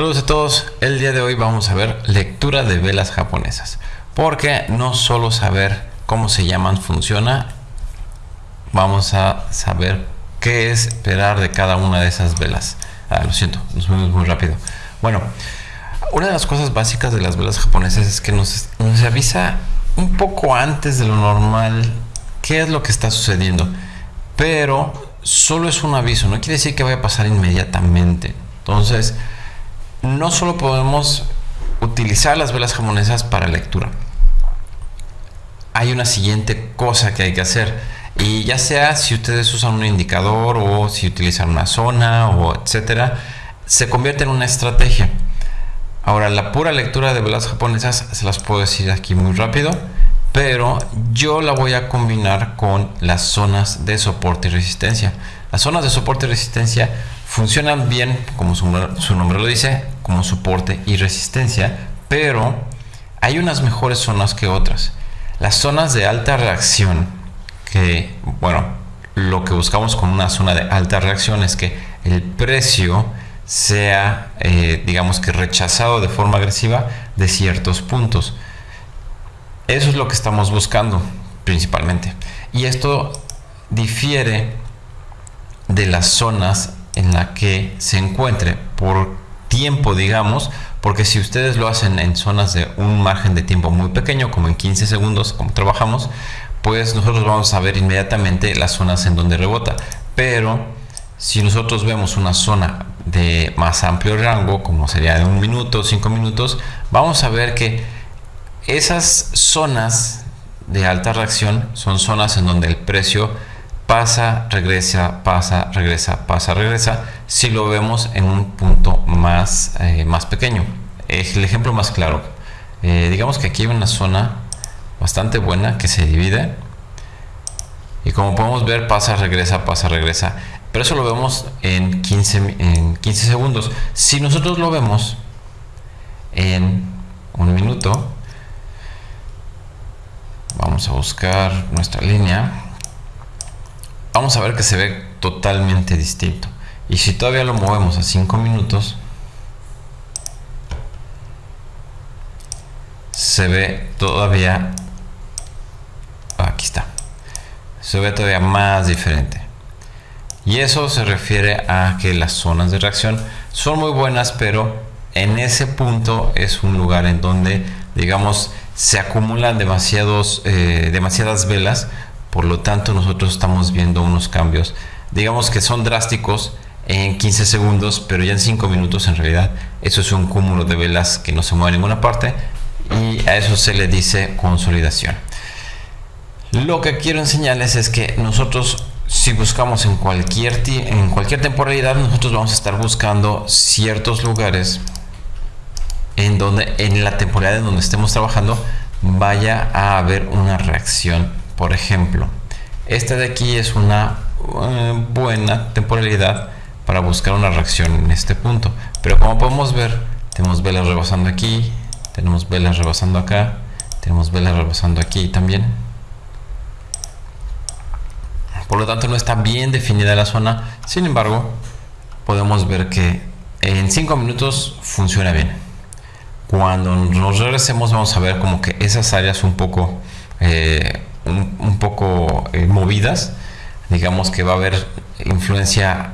Saludos a todos, el día de hoy vamos a ver lectura de velas japonesas porque no solo saber cómo se llaman funciona, vamos a saber qué es esperar de cada una de esas velas. Ah, lo siento, nos vemos muy rápido. Bueno, una de las cosas básicas de las velas japonesas es que nos, nos avisa un poco antes de lo normal qué es lo que está sucediendo, pero solo es un aviso, no quiere decir que vaya a pasar inmediatamente. Entonces, no solo podemos utilizar las velas japonesas para lectura. Hay una siguiente cosa que hay que hacer. Y ya sea si ustedes usan un indicador o si utilizan una zona o etcétera, se convierte en una estrategia. Ahora, la pura lectura de velas japonesas se las puedo decir aquí muy rápido, pero yo la voy a combinar con las zonas de soporte y resistencia. Las zonas de soporte y resistencia funcionan bien, como su, nombre lo dice, como soporte y resistencia, pero hay unas mejores zonas que otras. Las zonas de alta reacción, que, bueno, lo que buscamos con una zona de alta reacción es que el precio sea, eh, digamos que rechazado de forma agresiva de ciertos puntos. Eso es lo que estamos buscando principalmente. Y esto difiere de las zonas en la que se encuentre por tiempo, digamos, porque si ustedes lo hacen en zonas de un margen de tiempo muy pequeño, como en 15 segundos, como trabajamos, pues nosotros vamos a ver inmediatamente las zonas en donde rebota. Pero si nosotros vemos una zona de más amplio rango, como sería de un minuto, cinco minutos, vamos a ver que esas zonas de alta reacción son zonas en donde el precio pasa, regresa, pasa, regresa, pasa, regresa, si lo vemos en un punto más, eh, más pequeño. El ejemplo más claro, eh, digamos que aquí hay una zona bastante buena que se divide y como podemos ver pasa, regresa, pasa, regresa. Pero eso lo vemos en 15, en 15 segundos. Si nosotros lo vemos en un minuto, vamos a buscar nuestra línea vamos a ver que se ve totalmente distinto. Y si todavía lo movemos a 5 minutos, se ve todavía, aquí está, se ve todavía más diferente. Y eso se refiere a que las zonas de reacción son muy buenas, pero en ese punto es un lugar en donde, digamos, se acumulan demasiados, eh, demasiadas velas por lo tanto, nosotros estamos viendo unos cambios, digamos que son drásticos en 15 segundos, pero ya en 5 minutos en realidad eso es un cúmulo de velas que no se mueve a ninguna parte y a eso se le dice consolidación. Lo que quiero enseñarles es que nosotros si buscamos en cualquier, en cualquier temporalidad, nosotros vamos a estar buscando ciertos lugares en donde en la temporalidad en donde estemos trabajando vaya a haber una reacción por ejemplo, esta de aquí es una eh, buena temporalidad para buscar una reacción en este punto. Pero como podemos ver, tenemos velas rebasando aquí, tenemos velas rebasando acá, tenemos velas rebasando aquí también. Por lo tanto, no está bien definida la zona. Sin embargo, podemos ver que en 5 minutos funciona bien. Cuando nos regresemos vamos a ver como que esas áreas un poco eh, un, poco eh, movidas. Digamos que va a haber influencia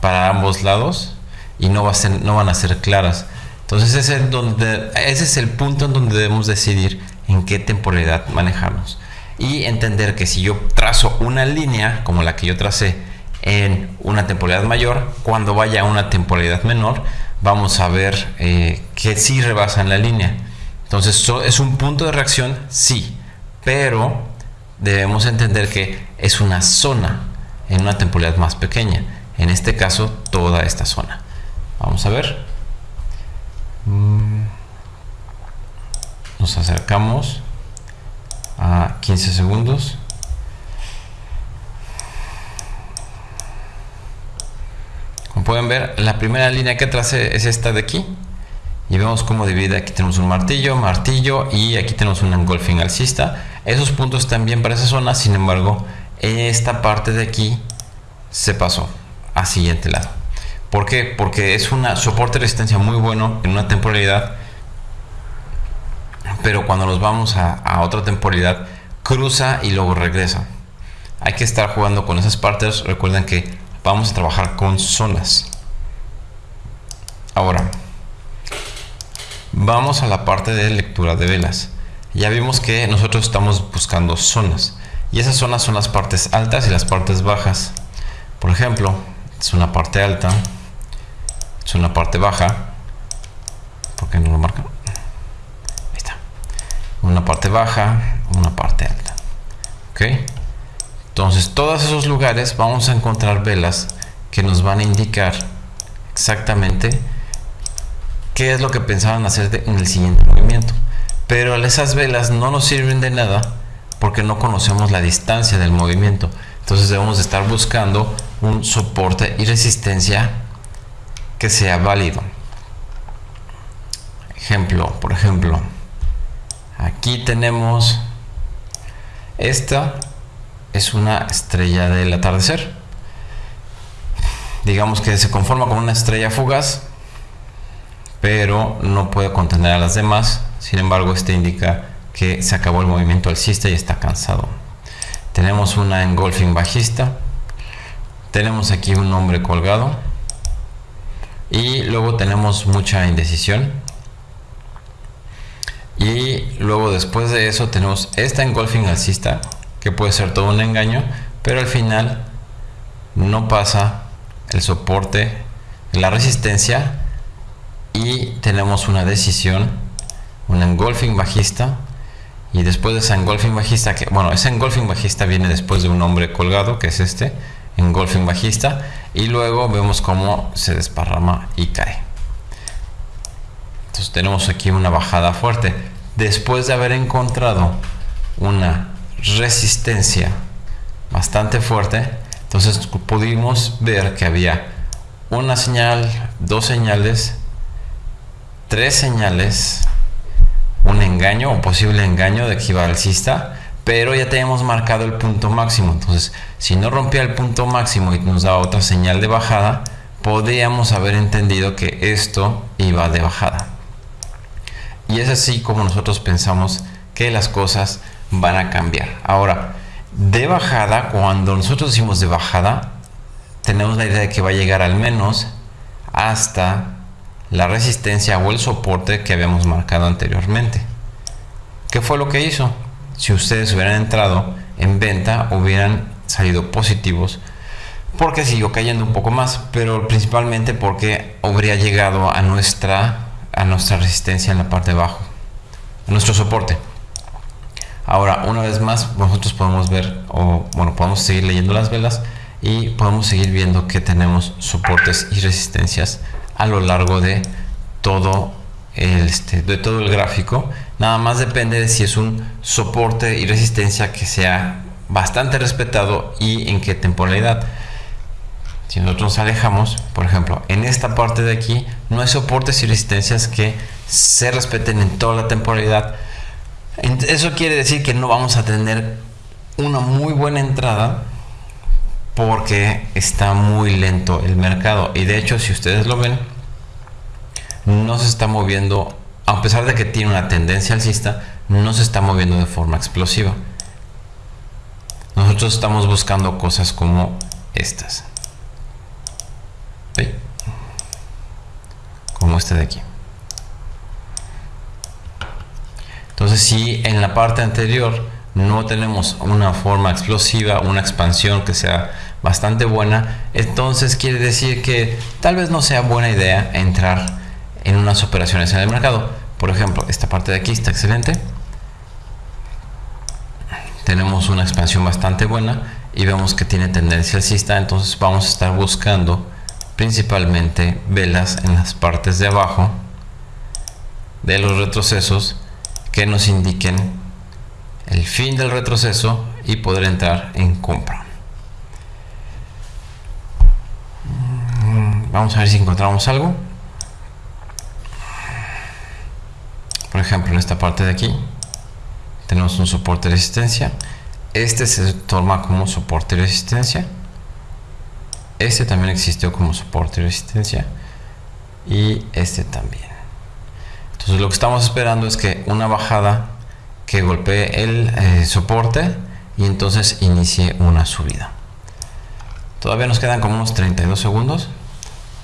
para ambos lados y no, va a ser, no van a ser claras. Entonces ese es, el punto en donde debemos decidir en qué temporalidad manejamos. Y entender que si yo trazo una línea como la que yo tracé en una temporalidad mayor, cuando vaya a una temporalidad menor, vamos a ver eh, que sí rebasan la línea. Entonces, ¿es un punto de reacción? Sí pero debemos entender que es una zona en una temporalidad más pequeña. En este caso, toda esta zona. Vamos a ver. Mm. Nos acercamos a 15 segundos. Como pueden ver, la primera línea que tracé es esta de aquí y vemos cómo divide aquí tenemos un martillo martillo y aquí tenemos un engolfing alcista esos puntos están bien para esa zona sin embargo esta parte de aquí se pasó a siguiente lado ¿Por qué? Porque es un soporte de resistencia muy bueno en una temporalidad, pero cuando nos vamos a, a otra temporalidad, cruza y luego regresa. Hay que estar jugando con esas partes. Recuerden que vamos a trabajar con zonas. Ahora, vamos a la parte de lectura de velas. Ya vimos que nosotros estamos buscando zonas. Y esas zonas son las partes altas y las partes bajas. Por ejemplo, es una parte alta, es una parte baja. ¿Por qué no lo marca? Ahí está. Una parte baja, una parte alta. ¿Ok? Entonces, todos esos lugares vamos a encontrar velas que nos van a indicar exactamente qué es lo que pensaban hacer en el siguiente movimiento. Pero esas velas no nos sirven de nada porque no conocemos la distancia del movimiento. Entonces debemos estar buscando un soporte y resistencia que sea válido. Ejemplo, por ejemplo, aquí tenemos esta es una estrella del atardecer. Digamos que se conforma con una estrella fugaz, pero no puede contener a las demás. Sin embargo, este indica que se acabó el movimiento alcista y está cansado. Tenemos una engolfing bajista. Tenemos aquí un hombre colgado. Y luego tenemos mucha indecisión. Y luego después de eso tenemos esta engolfing alcista, que puede ser todo un engaño, pero al final no pasa el soporte, la resistencia y tenemos una decisión, un engolfing bajista y después de esa engolfing bajista, que bueno, ese engolfing bajista viene después de un hombre colgado, que es este, engolfing bajista, y luego vemos cómo se desparrama y cae. Entonces tenemos aquí una bajada fuerte. Después de haber encontrado una resistencia bastante fuerte, entonces pudimos ver que había una señal, dos señales, tres señales un engaño o posible engaño de que iba alcista, pero ya teníamos marcado el punto máximo. Entonces, si no rompía el punto máximo y nos daba otra señal de bajada, podríamos haber entendido que esto iba de bajada. Y es así como nosotros pensamos que las cosas van a cambiar. Ahora, de bajada, cuando nosotros decimos de bajada, tenemos la idea de que va a llegar al menos hasta la resistencia o el soporte que habíamos marcado anteriormente. ¿Qué fue lo que hizo? Si ustedes hubieran entrado en venta, hubieran salido positivos porque siguió cayendo un poco más, pero principalmente porque habría llegado a nuestra, a nuestra resistencia en la parte de abajo, a nuestro soporte. Ahora, una vez más, nosotros podemos ver, o bueno, podemos seguir leyendo las velas y podemos seguir viendo que tenemos soportes y resistencias a lo largo de todo el, este, de todo el gráfico. Nada más depende de si es un soporte y resistencia que sea bastante respetado y en qué temporalidad. Si nosotros nos alejamos, por ejemplo, en esta parte de aquí no hay soportes y resistencias que se respeten en toda la temporalidad. Eso quiere decir que no vamos a tener una muy buena entrada porque está muy lento el mercado. Y de hecho si ustedes lo ven no se está moviendo a pesar de que tiene una tendencia alcista no se está moviendo de forma explosiva. Nosotros estamos buscando cosas como estas. Como este de aquí. Entonces si en la parte anterior no tenemos una forma explosiva, una expansión que sea bastante buena, entonces quiere decir que tal vez no sea buena idea entrar en unas operaciones en el mercado. Por ejemplo, esta parte de aquí está excelente. Tenemos una expansión bastante buena y vemos que tiene tendencia alcista, entonces vamos a estar buscando principalmente velas en las partes de abajo de los retrocesos que nos indiquen el fin del retroceso y poder entrar en compra. Vamos a ver si encontramos algo. Por ejemplo, en esta parte de aquí tenemos un soporte de resistencia. Este se toma como soporte de resistencia. este también existió como soporte y resistencia y este también entonces lo que estamos esperando es que una bajada que golpee el eh, soporte y entonces inicie una subida todavía nos quedan como unos 32 segundos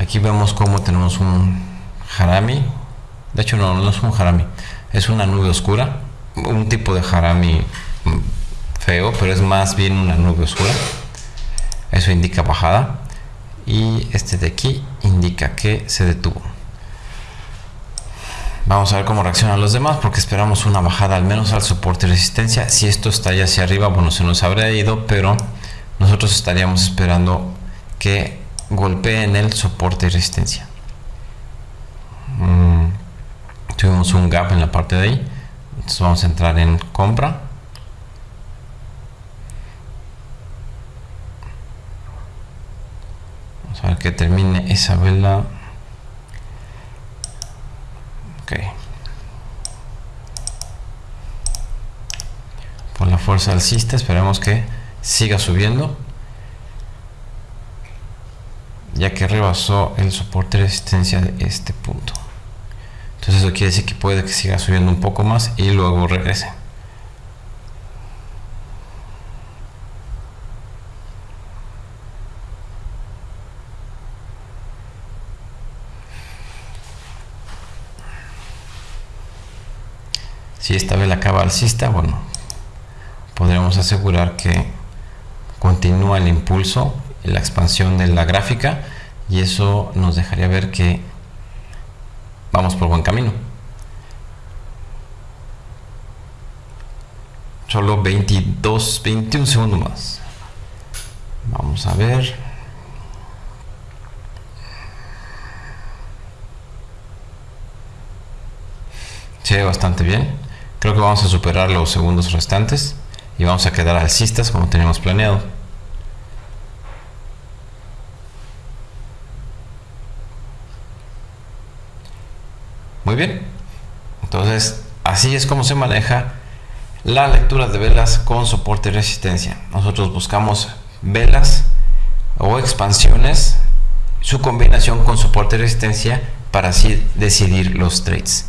aquí vemos como tenemos un harami de hecho no, no es un harami es una nube oscura. Un tipo de harami mm, feo pero es más bien una nube oscura. Eso indica bajada. Y este de aquí indica que se detuvo. Vamos a ver cómo reaccionan los demás porque esperamos una bajada al menos al soporte y resistencia. Si esto está ya hacia arriba bueno se nos habría ido pero nosotros estaríamos esperando que golpeen el soporte y resistencia. Mm, tuvimos un gap en la parte de ahí. Entonces vamos a entrar en compra. Vamos a ver que termine esa vela. Ok. Por la fuerza alcista esperemos que siga subiendo ya que rebasó el soporte de resistencia de este punto. Entonces eso quiere decir que puede que siga subiendo un poco más y luego regrese. Si esta vela acaba alcista bueno podremos asegurar que continúa el impulso la expansión de la gráfica y eso nos dejaría ver que vamos por buen camino. Solo 22 21 segundos más. Vamos a ver. Se bastante bien. Creo que vamos a superar los segundos restantes y vamos a quedar alcistas como teníamos planeado. Bien. Entonces, así es como se maneja la lectura de velas con soporte y resistencia. Nosotros buscamos velas o expansiones, su combinación con soporte y resistencia para así decidir los trades.